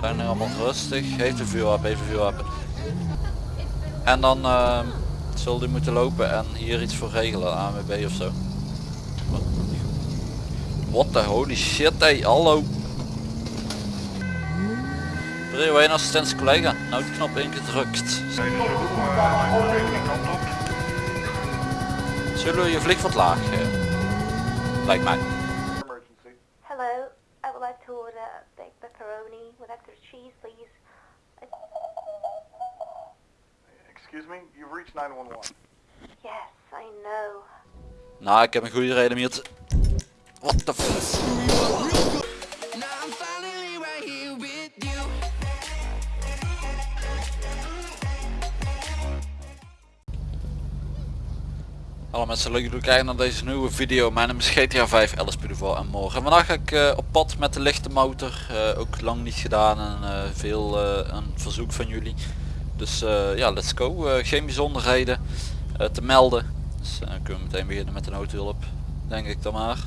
Zijn er allemaal rustig. Heeft een vuurwapen, heeft een vuurwapen. En dan uh, zal die moeten lopen en hier iets voor regelen, ANWB of zo. What the holy shit, hey, hallo. Prio 1 assistentie collega, noodknop ingedrukt. Zullen we je vlieg wat laag? eh? lijkt mij. Extra cheese, please. Excuse me, you've reached 911. Yes, I know. Nou, ik heb een goede reden om hier te... What the f... Hallo mensen, leuk dat jullie kijken naar deze nieuwe video. Mijn naam is GTA 5, LSP voor en morgen. Vandaag ga ik eh, op pad met de lichte motor. Eh, ook lang niet gedaan en eh, veel een verzoek van jullie. Dus ja, let's go. geen bijzonderheden te melden. Dus dan kunnen we meteen beginnen met de noodhulp. Denk ik dan maar.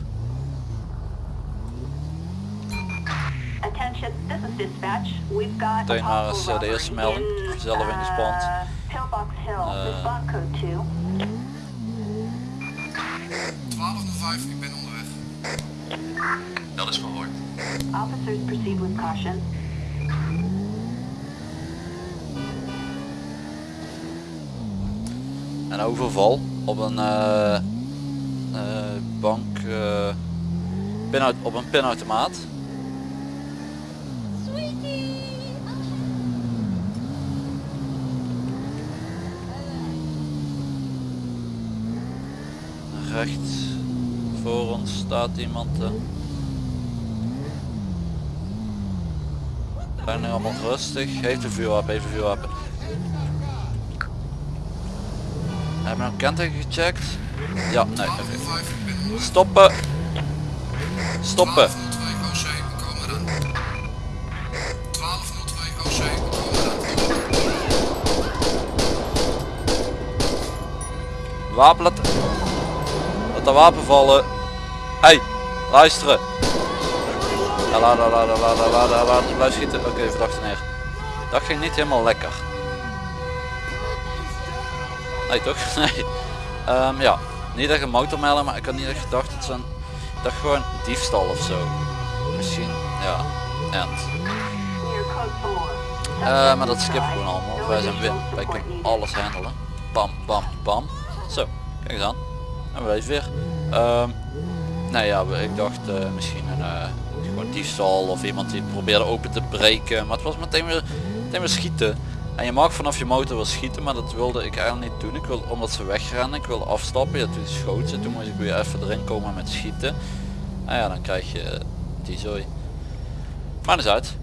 Meteen de eerste melding. Zelf in de spand. 5, ik ben onderweg. Dat is gehoord. Officers proceed with caution. Een overval op een uh, uh, bank, eh, uh, pin op een pinautomaat. rechts voor ons staat iemand. eh. Zijn allemaal rustig. Heeft een vuurwapen, heeft een vuurwapen. Hebben we een kenteken gecheckt? Ja, nee. oké. 1205, ik ben onderweg. Stoppen! Stoppen! 1202 OC, we komen eraan. 1202 OC, we komen eraan. Wapen laten... Laat dat wapen vallen hey, luisteren. Ja, laat, laat, laat, laat, laat, blijf schieten. Oké, verdachte neer. Dat ging niet helemaal lekker. Nee, toch? Nee. Ehm, ja, niet echt een motormelder, maar ik had niet echt gedacht dat ze een... Gewoon diefstal of zo. Misschien, ja. End. Eh, maar dat skip gewoon allemaal. Wij zijn win. Wij kunnen alles handelen. Bam, bam, bam. Zo, kijk eens aan. En we zijn weer. Ehm, nou ja, ik dacht eh, misschien een eh, gewoon diefstal of iemand die probeerde open te breken. Maar het was meteen weer, meteen weer schieten. En je mag vanaf je motor wel schieten, maar dat wilde ik eigenlijk niet doen. Ik wilde, omdat ze wegrennen, ik wilde afstappen. Ja, toen schoot ze. Toen moest ik weer even erin komen met schieten. Nou ja, dan krijg je die zooi. Maar is uit.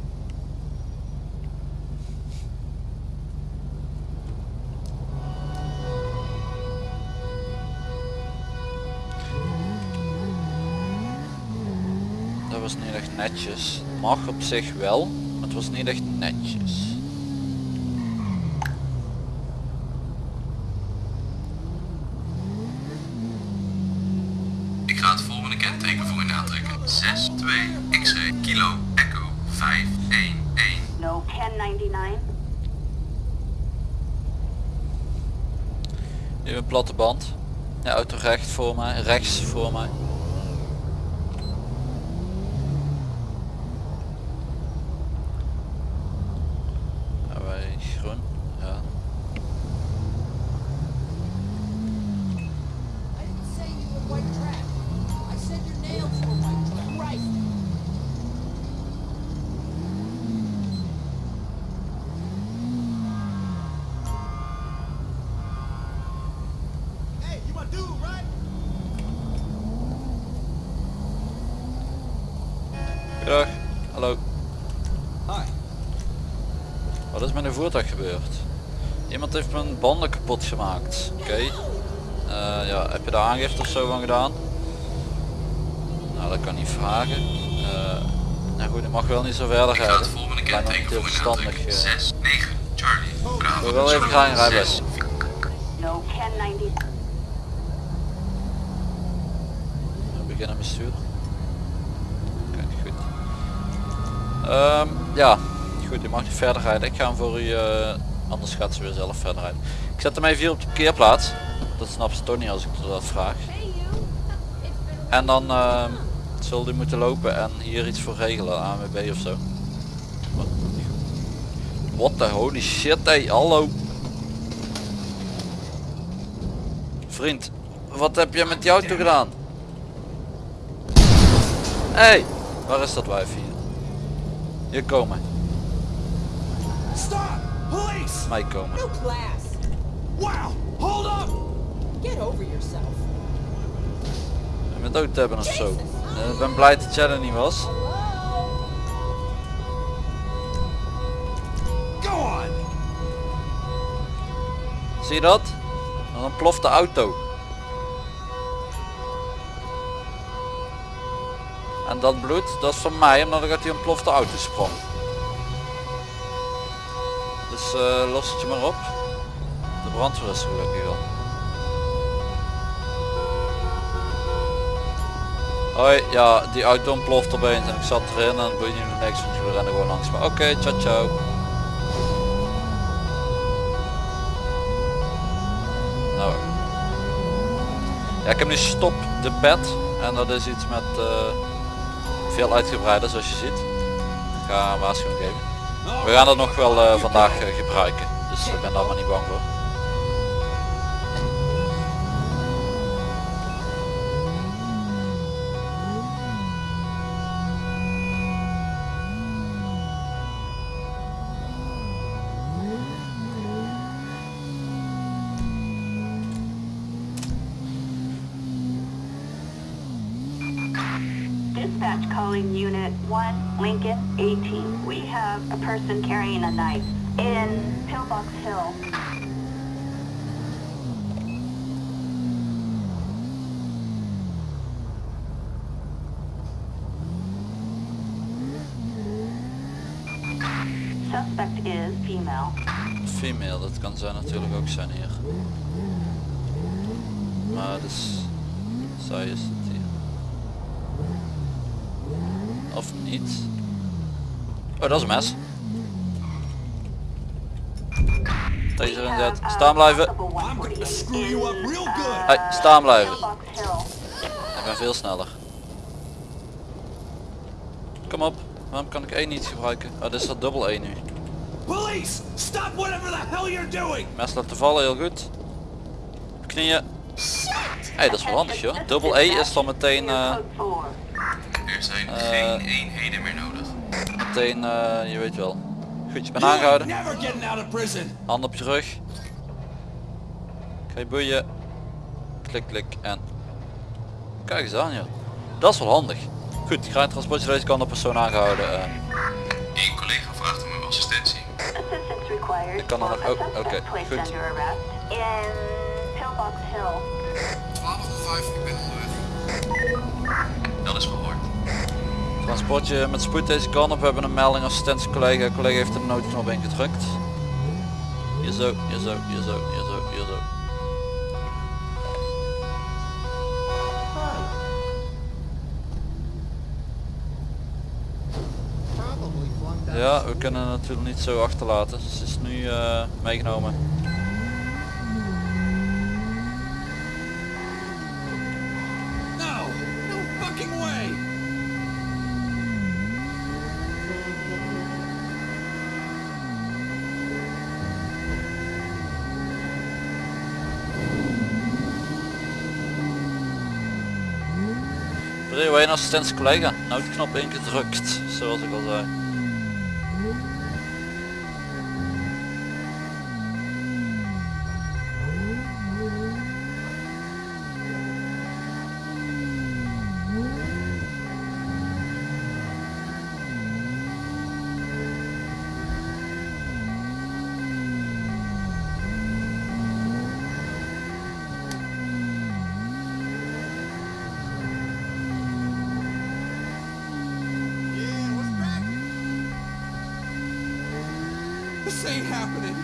Netjes. Mag op zich wel, maar het was niet echt netjes. Ik ga het volgende kenteken voor u aantrekken. 62 X-ray Kilo Echo 511. No 1099. Nu een platte band. De auto recht voor mij, rechts voor mij. Goedendag. Hallo. Hi. Wat is met een voertuig gebeurd? Iemand heeft mijn banden kapot gemaakt. Oké. Eh, ja, heb je daar aangifte of zo van gedaan? Nou, dat kan niet vragen. Eh, nou goed, ik mag wel niet zo verder Ik ga het rijden. volgende Lijkt me niet kenteken heel verstandig. aantrekken. eh. 69 Charlie. Bravo. wil wel even graag een rijbewijs. 6, No 1099. We beginnen bestuur. Oké, Ehm, ja, goed, u mag niet verder rijden. Ik ga hem voor u, eh, anders gaat ze weer zelf verder rijden. Ik zet hem even hier op de parkeerplaats. Dat snapt ze toch niet als ik dat vraag. En dan uh, zult u moeten lopen en hier iets voor regelen, ANWB of zo. What the holy shit, hey, hallo. Vriend, wat heb je met die auto gedaan? hey, waar is dat wijf hier? Hier komen, Stop! Police! mij komen. No class. Wow! Hold up! Get over yourself. En met dood hebben of zo. Eh, Ik ben blij dat jij er niet was. Go on! Zie je dat? Dan ploft de auto. En dat bloed, dat is van mij omdat ik uit die ontplofte auto sprong. Dus eh, los het je maar op. De brandweer is gelukkig al. Hoi, ja, die auto ontploft opeens en ik zat erin en boeit meer niks, want jullie rennen gewoon langs me. Oké, ciao ciao. Nou. Ja, ik heb nu stop de pet en dat is iets met eh, veel uitgebreider zoals je ziet. Ik ga een waarschuwing geven. We gaan dat nog wel eh, vandaag eh, gebruiken, dus ik ben daar maar niet bang voor. 1, Lincoln 18. We have a person carrying a knife in Pillbox Hill. Suspect is female. Female, dat kan zij natuurlijk ook zijn hier. Maar dus, zij is Of niet. Oh, dat is een mes. Taser inzet. Staan blijven. Hey, staan blijven. Ik ben veel sneller. Kom op. Waarom kan ik één niet gebruiken? Oh, dit is dat dubbel 1 nu. Police! Stop whatever the hell you're doing! Mes laten vallen, heel goed. Knieën. Hey, dat is wel handig joh. Dubbel E is dan meteen, eh, Code 4. Er zijn Eh. geen eenheden meer nodig. meteen, eh, je weet wel. Goed, je bent aangehouden. Hand op je rug. Ga je boeien. Klik, klik en... Kijk eens aan joh. Dat is wel handig. Goed, ik ga het transportje deze kant op persoon aangehouden. eh. Eén collega vraagt om assistentie. Ik kan dan ook- oh, oké, placed goed. under arrest in Pillbox Hill. 1205, ik ben onderweg. Dat is gehoord. Transportje met spoed deze kant op. We hebben een melding assistentie collega. Collega heeft de noodknop ingedrukt. Hier zo, hier zo, hier zo, hier zo, hier zo. Ja, we kunnen het natuurlijk niet zo achterlaten. Ze is nu eh, meegenomen. Prio 1 assistentie collega. Noodknop ingedrukt, zoals ik al zei. This ain't happening!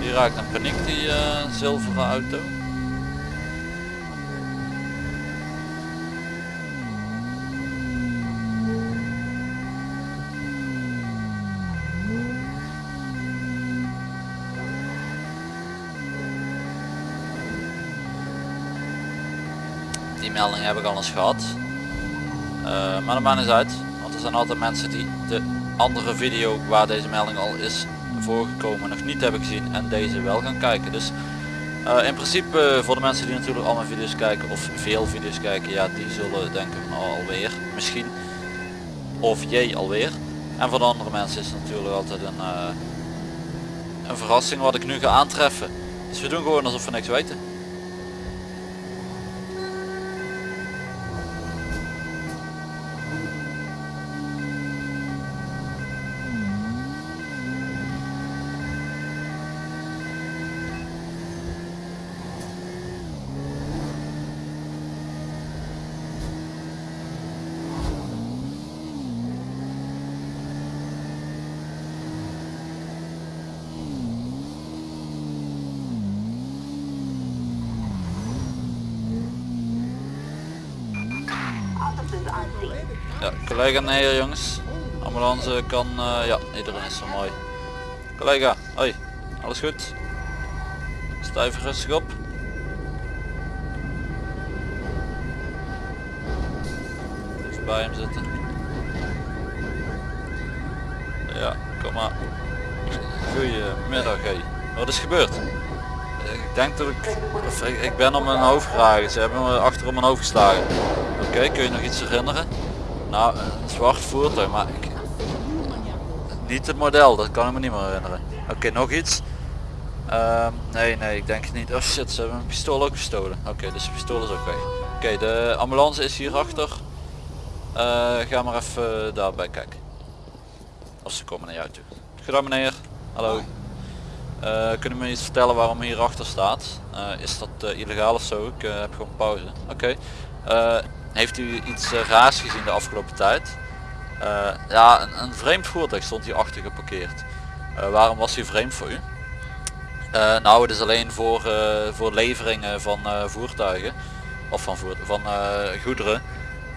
Die raakt een paniek die eh, zilveren auto. Melding heb ik al eens gehad. Eh, maar dat maakt niet uit, want er zijn altijd mensen die de andere video waar deze melding al is voorgekomen nog niet hebben gezien en deze wel gaan kijken. Dus eh, in principe eh, voor de mensen die natuurlijk al mijn video's kijken of veel video's kijken, ja die zullen denken van oh, alweer misschien. Of jee alweer. En voor de andere mensen is het natuurlijk altijd een, een verrassing wat ik nu ga aantreffen. Dus we doen gewoon alsof we niks weten. Ja, collega nee jongens. Ambulance kan, eh, ja, iedereen is zo mooi. Collega, hoi, alles goed? Even rustig op. Even bij hem zitten. Ja, kom maar. Goedemiddag, hé. Wat is gebeurd? Ik denk dat ik, of ik, ik ben op mijn hoofd geraakt. Ze hebben me achter op mijn hoofd geslagen. Oké, kun je nog iets herinneren? Nou, een zwart voertuig, maar ik, niet het model, dat kan ik me niet meer herinneren. Oké, nog iets? Ehm, nee, nee, ik denk het niet. Oh shit, ze hebben mijn pistool ook gestolen. Oké, dus de pistool is ook weg. Oké, de ambulance is hier achter. Eh, ga maar even daarbij kijken. Of ze komen naar jou toe. Goedendag meneer. Hallo. Eh, kunnen we me iets vertellen waarom hier achter staat? Eh, is dat illegaal of zo? Ik heb gewoon pauze. Oké. Heeft u iets eh, raars gezien de afgelopen tijd? Eh, ja, een, vreemd voertuig stond hier achter geparkeerd. Eh, waarom was hij vreemd voor u? Nou, het is alleen voor, voor leveringen van voertuigen. Of van, van goederen.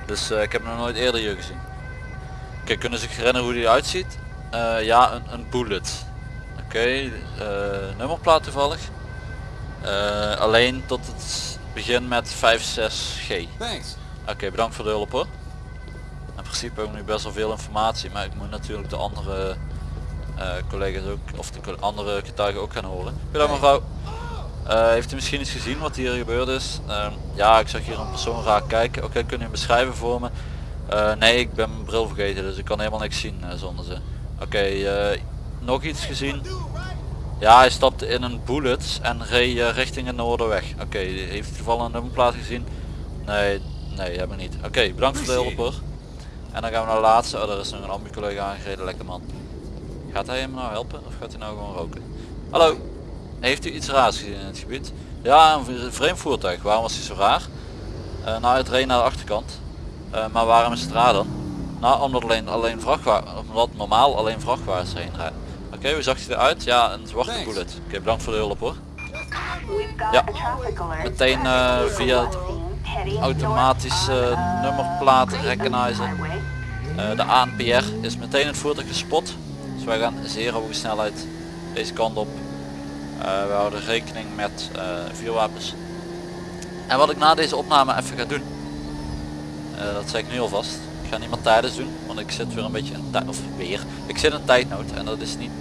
Dus ik heb hem nog nooit eerder hier gezien. Oké, kunnen ze zich herinneren hoe die eruit ziet? Eh, ja, een, een bullet. Oké, eh, nummerplaat toevallig. Alleen tot het begin met 56G. Thanks. Oké, bedankt voor de hulp hoor. In principe hebben we nu best wel veel informatie, maar ik moet natuurlijk de andere eh, collega's ook, of de andere getuigen ook gaan horen. Goedendag mevrouw. Eh, heeft u misschien iets gezien wat hier gebeurd is? Ehm, ja, ik zag hier een persoon raar kijken. Oké, kun je beschrijven voor me? Eh, nee, ik ben mijn bril vergeten, dus ik kan helemaal niks zien zonder ze. Oké, eh, nog iets gezien? Ja, hij stapte in een bullet en reed richting het noorderweg. Oké, heeft u toevallig een nummerplaat gezien? Nee, nee, hebben we niet. Oké, bedankt voor de hulp hoor. En dan gaan we naar de laatste. Oh, er is nog een ambu-collega aangereden, lekker man. Gaat hij hem nou helpen of gaat hij nou gewoon roken? Hallo, heeft u iets raars gezien in het gebied? Ja, een vreemd voertuig. Waarom was hij zo raar? Eh, nou, het reed naar de achterkant. Eh, maar waarom is het raar dan? Nou, omdat alleen, alleen vrachtwagen, omdat normaal alleen vrachtwagens heen rijden. Oké, hoe zag hij eruit? Ja, een zwarte Thanks. bullet. Oké, bedankt voor de hulp hoor. Ja. Meteen, eh, via het automatische nummerplaat recognizer. Eh, de ANPR is meteen het voertuig gespot. Dus wij gaan zeer hoge snelheid deze kant op. We houden rekening met vuurwapens. En wat ik na deze opname even ga doen. dat zeg ik nu alvast. Ik ga niet meer tijdens doen, want ik zit weer een beetje in tijd, of weer. Ik zit in tijdnood en dat is niet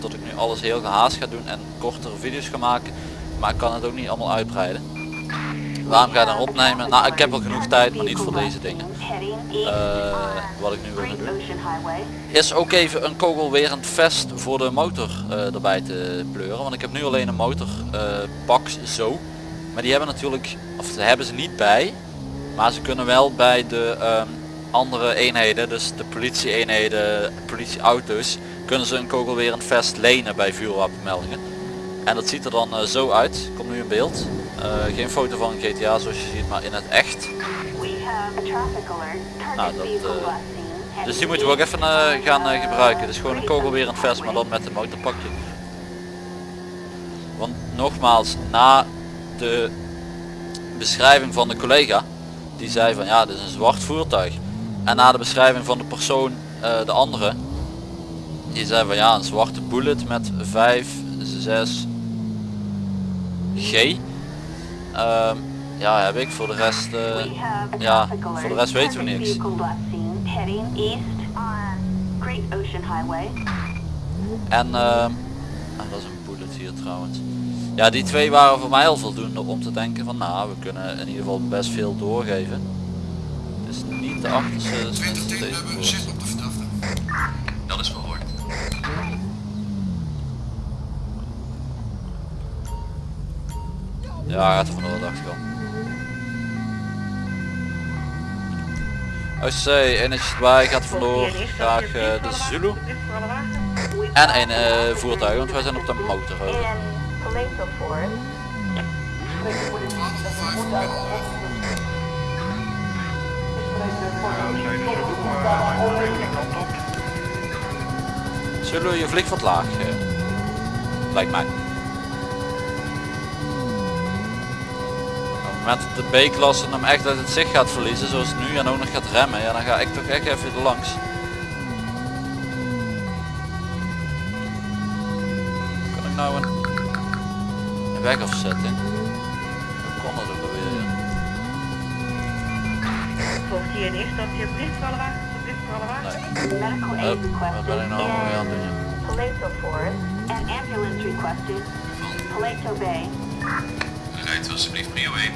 dat ik nu alles heel gehaast ga doen en kortere video's ga maken. Maar ik kan het ook niet allemaal uitbreiden. Waarom ga je dan opnemen? Nou, ik heb al genoeg tijd, maar niet voor deze dingen. Eh, wat ik nu wil doen is ook even een kogelwerend vest voor de motor eh, erbij te pleuren. Want ik heb nu alleen een motor eh, pak zo. Maar die hebben natuurlijk, of ze hebben ze niet bij. Maar ze kunnen wel bij de ehm, andere eenheden, dus de politie eenheden, politieauto's, kunnen ze een kogelwerend vest lenen bij vuurwapenmeldingen. En dat ziet er dan eh, zo uit. Komt nu in beeld. Eh, geen foto van GTA zoals je ziet, maar in het echt. Nou, dat, eh, Dus die moeten we ook even eh, gaan gebruiken. Dus gewoon een kogelwerend vest, maar dan met een motorpakje. Want nogmaals, na de beschrijving van de collega, die zei van ja, dit is een zwart voertuig. En na de beschrijving van de persoon, de andere, die zei van ja, een zwarte bullet met 5, 6 G. Ehm, Ja, heb ik. Voor de rest... eh, ja, voor de rest weten we niks. En, ehm en dat is een bullet hier trouwens. Ja, die twee waren voor mij al voldoende om te denken van nou, we kunnen in ieder geval best veel doorgeven. Dus niet de achterste, dus 20 minstens tegen deze hebben voor. zicht op de verdachte. Dat is verhoord. Ja, gaat er vandoor, dacht ik al. OC, eenheidjes erbij, gaat vandoor. Graag eh, de Zulu. En een eh, voertuig, want wij zijn op de motor. over. In Paleto Forest. 12 of 5 ben Zulu, je vliegt wat laag. lijkt mij. Dat de B-klasse hem echt uit het zicht gaat verliezen, zoals het nu en ook nog gaat remmen, ja, dan ga ik toch echt even er langs. Kan ik nou een, een wegafzetting? Hoe kon dat ook alweer? Volgt hier een eerste stapje berichtvallenwagen, berichtvallenwagen. Nee. Medical aid Hup, wat ben ik nou allemaal weer aan het doen? joh? Paleto Forest. and ambulance requested. Paleto Bay. Rijdt alsjeblieft prio 1.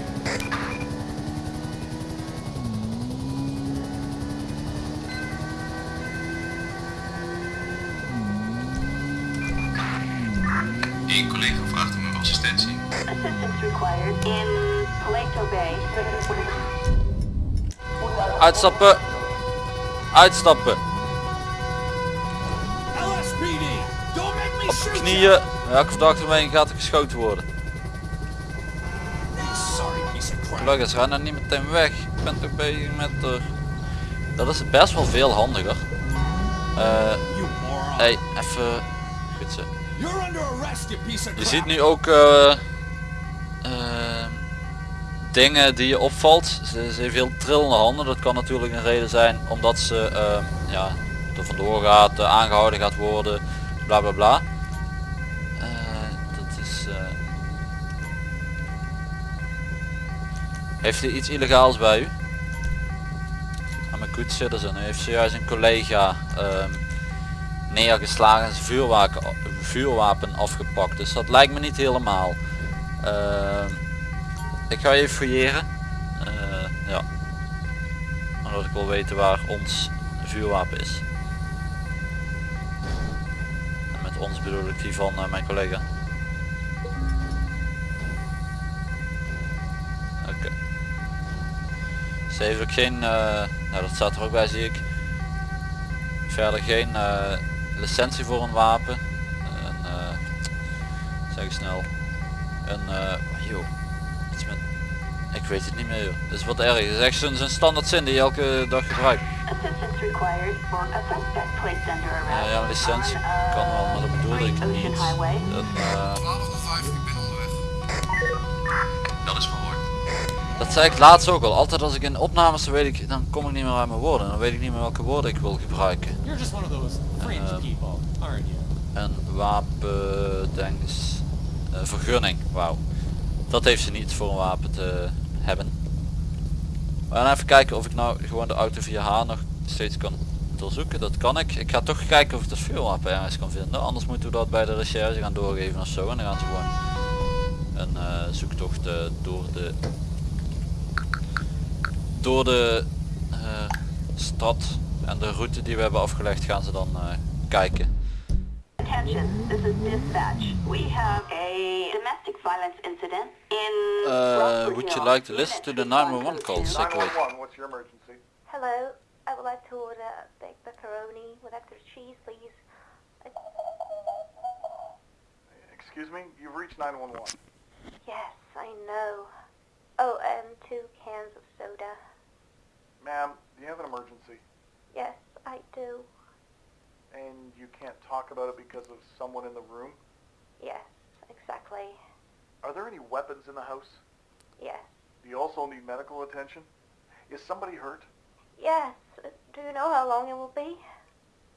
Eén collega vraagt om uw assistentie. Assistance required in Paleto Bay. Uitstappen! Uitstappen! Op knieën! Welke verdachte mee gaat er geschoten worden? Gelukkig ga nou niet meteen weg. Ik ben toch bezig met de... Dat is best wel veel handiger. Eh, moron. hey, even... Goed zo. Je ziet nu ook eh, eh, dingen die je opvalt. Ze, ze heeft heel trillende handen. Dat kan natuurlijk een reden zijn omdat ze ja, er vandoor gaat, eh, aangehouden gaat worden, bla bla bla. Heeft u iets illegaals bij u? I'm a good citizen. U heeft zojuist een collega ehm, neergeslagen en zijn vuurwapen, vuurwapen afgepakt. Dus dat lijkt me niet helemaal. Ehm, ik ga even fouilleren. Eh, ja. Omdat ik wil weten waar ons vuurwapen is. En met ons bedoel ik die van eh, mijn collega. Oké. Ze heeft ook geen, eh, nou dat staat er ook bij zie ik. Verder geen eh, licentie voor een wapen. Een, eh, zeg eens snel. Een, eh joh, iets met, ik weet het niet meer joh. Dat is wat erg. Het is echt zo'n zo'n standaard zin die je elke dag gebruikt. Ja, licentie uh, kan wel, maar dat bedoelde ik niet. Dat zei ik laatst ook al. Altijd als ik in opnames dan weet ik, dan kom ik niet meer uit mijn woorden. Dan weet ik niet meer welke woorden ik wil gebruiken. You're just one of those fringe people, aren't you? Een wapen, denk eens, eh, vergunning. Wauw. Dat heeft ze niet voor een wapen te hebben. We gaan even kijken of ik nou gewoon de auto via haar nog steeds kan doorzoeken. Dat kan ik. Ik ga toch kijken of ik dat vuurwapen ergens kan vinden. Anders moeten we dat bij de recherche gaan doorgeven of zo. En dan gaan ze gewoon een eh, zoektocht eh, door de door de eh, stad en de route die we hebben afgelegd gaan ze dan eh, kijken. Attention, this is dispatch. We have a domestic violence incident in Uh, would you like to listen to the 911 calls? Zeker weten. 911, what's your emergency? Hello. I would like to order a big pepperoni with extra cheese, please. Excuse me, you've reached 911. Yes, I know. Oh, and two cans of soda. Ma'am, do you have an emergency? Yes, I do. And you can't talk about it because of someone in the room? Yes, exactly. Are there any weapons in the house? Yes. Do you also need medical attention? Is somebody hurt? Yes. Do you know how long it will be?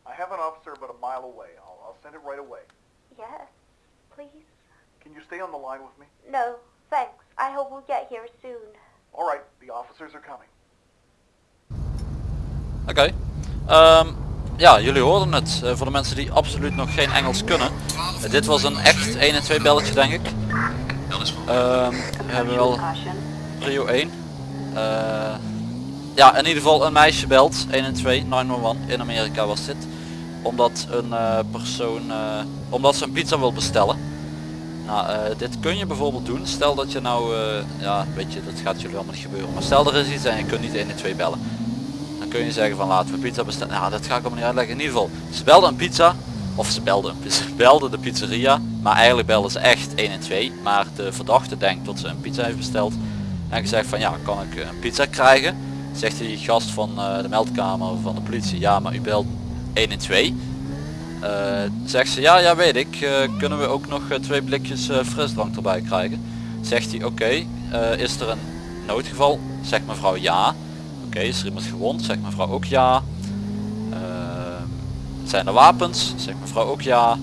I have an officer about a mile away. I'll, I'll send it right away. Yes, please. Can you stay on the line with me? No, thanks. I hope we'll get here soon. All right, the officers are coming. Oké. Ehm, ja, jullie hoorden het. Eh, voor de mensen die absoluut nog geen Engels kunnen. Eh, dit was een echt 1 en 2 belletje denk ik. Ehm, we hebben wel prio 1. Eh, ja, in ieder geval een meisje belt. 1 en 2, 911. In Amerika was dit. Omdat een persoon, omdat ze een pizza wil bestellen. Nou, eh, dit kun je bijvoorbeeld doen. Stel dat je nou, eh, ja, weet je, dat gaat jullie allemaal niet gebeuren. Maar stel er is iets en je kunt niet 1 en 2 bellen. Kun je zeggen van laten we pizza bestellen. Nou, dat ga ik allemaal niet uitleggen. In ieder geval, ze belden een pizza. Of ze belden, ze belden de pizzeria. Maar eigenlijk belden ze echt 1 en 2. Maar de verdachte denkt dat ze een pizza heeft besteld. En gezegd van ja, kan ik een pizza krijgen? Zegt die gast van eh, de meldkamer van de politie. Ja, maar u belt 1 en 2. Eh, zegt ze ja, ja weet ik. Eh, kunnen we ook nog eh, twee blikjes eh, frisdrank erbij krijgen? Zegt hij oké. eh, is er een noodgeval? Zegt mevrouw ja. Oké, is er iemand gewond? Zegt mevrouw ook ja. Eh, zijn er wapens? Zegt mevrouw ook ja.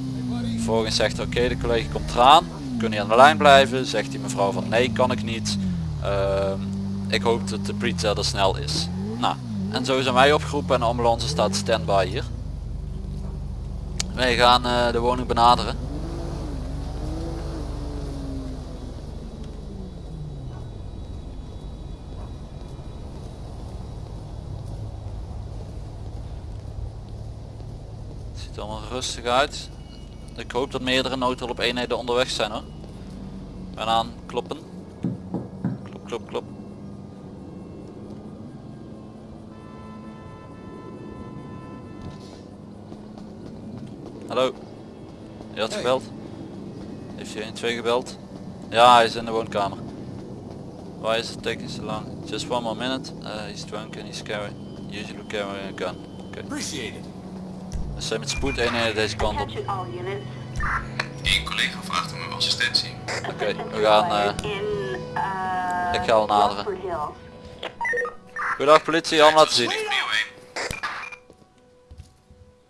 Vervolgens zegt oké de collega komt eraan. Kun je aan de lijn blijven? Zegt die mevrouw van nee kan ik niet. Ehm, ik hoop dat de pizza er snel is. Nou, en zo zijn wij opgeroepen en de ambulance staat standby hier. Wij gaan eh, de woning benaderen. Het ziet er allemaal rustig uit. Ik hoop dat meerdere noodhulp eenheden onderweg zijn hoor. Ben aan kloppen. Klop, klop, klop. Hallo. Je had gebeld? Heeft je 1-2 gebeld? Ja, hij is in de woonkamer. Why is it taking so long? Just one more minute. Uh, he's drunk and he's carrying, usually carrying a gun. Oké. Appreciate it. We zijn met spoed eenheden deze kant op. Eén collega vraagt om uw assistentie. Oké, we gaan... eh, uh, ik ga al naderen. Goedendag politie, allemaal laten zien. 1.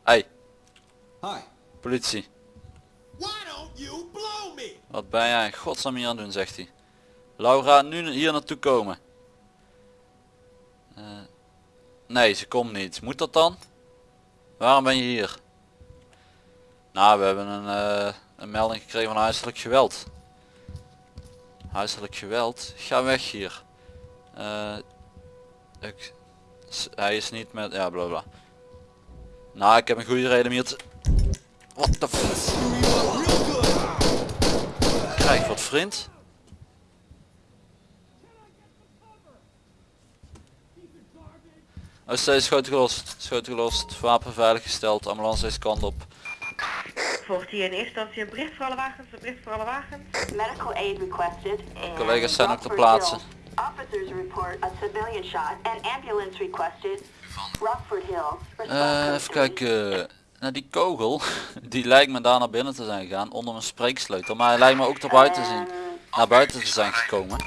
Hey, Hi. politie. Why don't you blow me? Wat ben jij in godsnaam hier aan het doen, zegt hij. Laura, nu hier naartoe komen. Eh, nee, ze komt niet. Moet dat dan? Waarom ben je hier? Nou, we hebben een, eh, een melding gekregen van huiselijk geweld. Huiselijk geweld? Ga weg hier. Eh, ik, hij is niet met... Ja, bla. Nou, ik heb een goede reden om hier te... What the f... Krijg wat vriend. Oh, steeds schoten gelost. Schoten gelost. Wapen veilig gesteld. Ambulance deze kant op. Volgt hier in eerste instantie een bericht voor alle wagens, een bericht voor alle wagens. Medical aid requested. Collega's zijn ook ter Rockford plaatse. Hills. Officers report a civilian shot and ambulance requested. Rockford. Eh, Response even kijken. Nou, die kogel, die lijkt me daar naar binnen te zijn gegaan. Onder een spreeksleutel. Maar hij lijkt me ook naar buiten, zien, naar buiten te zijn gekomen.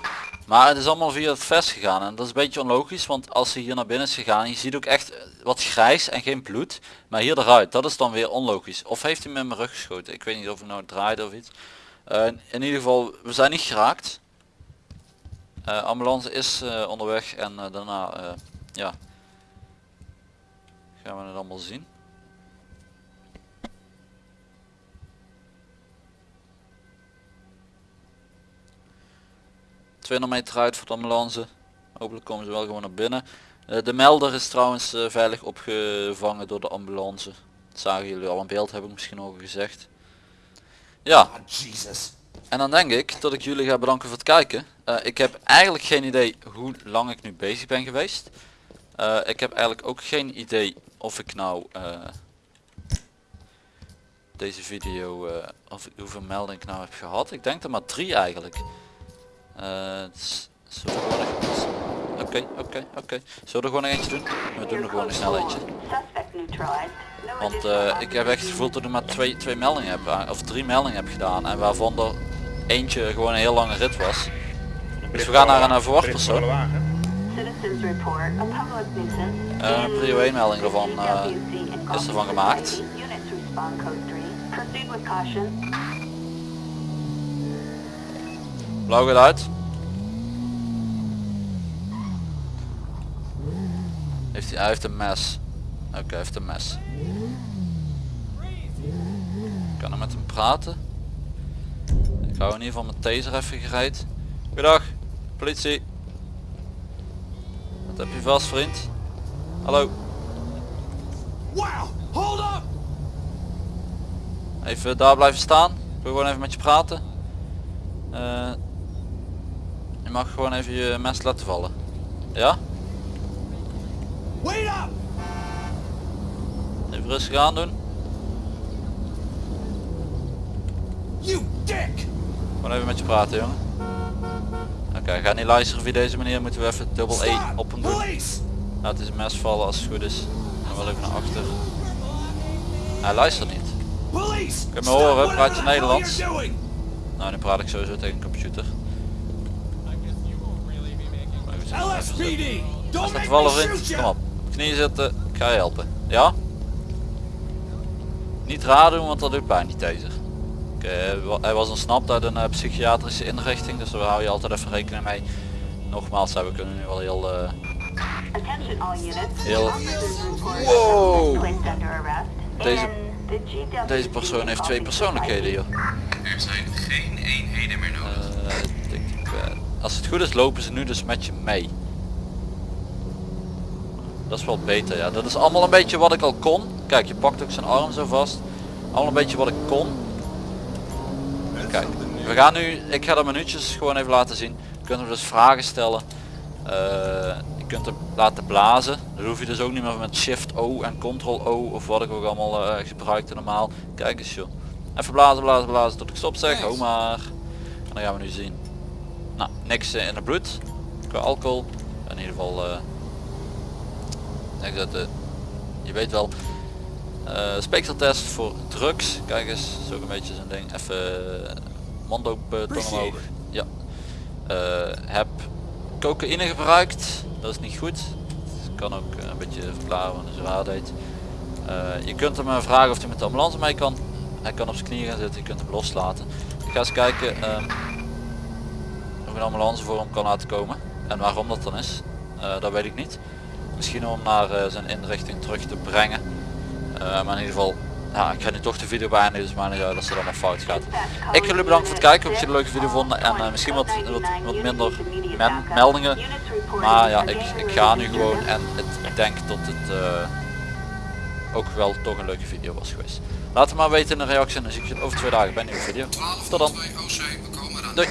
Maar het is allemaal via het vest gegaan. En dat is een beetje onlogisch. Want als hij hier naar binnen is gegaan. Je ziet ook echt wat grijs en geen bloed. Maar hier eruit. Dat is dan weer onlogisch. Of heeft hij met mijn rug geschoten. Ik weet niet of hij nou draaide of iets. Eh, in ieder geval, we zijn niet geraakt. Eh, ambulance is eh, onderweg. En daarna, ja. Gaan we het allemaal zien. 200 meter uit voor de ambulance. Hopelijk komen ze wel gewoon naar binnen. Eh, de melder is trouwens eh, veilig opgevangen door de ambulance. Dat zagen jullie al in beeld, heb ik misschien al gezegd. Ja, Ah, Jesus. en dan denk ik dat ik jullie ga bedanken voor het kijken. Eh, ik heb eigenlijk geen idee hoe lang ik nu bezig ben geweest. Ik heb eigenlijk ook geen idee of ik nou deze video, of hoeveel meldingen ik nou heb gehad. Ik denk er maar drie eigenlijk. Eh, zullen we gewoon Oké, oké, oké. Zullen we er gewoon eentje doen? We doen er gewoon nog snel eentje. Want eh, ik heb echt het gevoel dat ik maar twee, twee meldingen heb, aan- of drie meldingen heb gedaan. En waarvan er eentje gewoon een heel lange rit was. Dus we gaan naar een nuisance. Eh, in prio 1 melding ervan eh, is ervan gemaakt. Blauw gaat uit. Heeft hij, heeft een mes. Oké, heeft een mes. Ik kan er met hem praten. Ik hou in ieder geval mijn taser even gereed. Goedendag, politie. Wat heb je vast vriend? Hallo. Wow, hold up! Even daar blijven staan. Ik wil gewoon even met je praten. Eh, je mag gewoon even je mes laten vallen. Ja? Wait up! Even rustig aan doen. You dick! Gewoon even met je praten jongen. Oké, ga niet luisteren via deze manier. Moeten we even dubbel E op hem doen. Laat hij zijn mes vallen als het goed is. En wel even naar achter. Hij luistert niet. Police! me Stop horen? Praat je Nederlands? Nou, nu praat ik sowieso tegen een computer. Vallen me vriend. shoot Kom op. Knieën zitten. Ik ga je helpen. Ja? Niet raar doen, want dat doet pijn niet deze. Oké, hij wa- hij was ontsnapt uit een eh, psychiatrische inrichting, dus daar hou je altijd even rekening mee. Nogmaals, we kunnen nu wel heel... eh, units. Heel- Wow. Deze- Deze persoon heeft twee persoonlijkheden joh. Er zijn geen eenheden meer nodig. Eh, ik eh, als het goed is lopen ze nu dus met je mee. Dat is wel beter ja. Dat is allemaal een beetje wat ik al kon. Kijk je pakt ook zijn arm zo vast. Allemaal een beetje wat ik kon. Kijk, we gaan nu, ik ga de minuutjes gewoon even laten zien. Je kunt hem dus vragen stellen. Eh, je kunt hem laten blazen. Dat hoef je dus ook niet meer met shift O en ctrl O of wat ik ook allemaal eh, gebruikte normaal. Kijk eens joh. Even blazen, blazen, blazen tot ik stop zeg. Ho maar. En dan gaan we nu zien. Nou, niks eh, in het bloed. Qua alcohol. In ieder geval. Ik dat, eh, je weet wel. eh speekseltest voor drugs. Kijk eens, ook een beetje zo'n ding. Even eh, tong omhoog. Ja. Heb cocaïne gebruikt. Dat is niet goed. Dat kan ook een beetje verklaren waarom hij zo raar deed. Je kunt hem vragen of hij met de ambulance mee kan. Hij kan op zijn knieën gaan zitten, je kunt hem loslaten. Ik ga eens kijken ehm, of een ambulance voor hem kan laten komen. En waarom dat dan is, dat weet ik niet. Misschien om naar eh, zijn inrichting terug te brengen. Eh, maar in ieder geval, ja, ik ga nu toch de video beëindigen, dus maar niet uit als het allemaal fout gaat. Ik wil jullie bedanken voor het kijken, hoop dat jullie een leuke video vonden en eh, misschien wat, wat, wat minder men- meldingen. Maar ja, ik, ik ga nu gewoon en het, ik denk dat het ook wel toch een leuke video was geweest. Laat het maar weten in de reactie en dan zie ik je over twee dagen bij een nieuwe video. Tot dan. Eraan. Doei.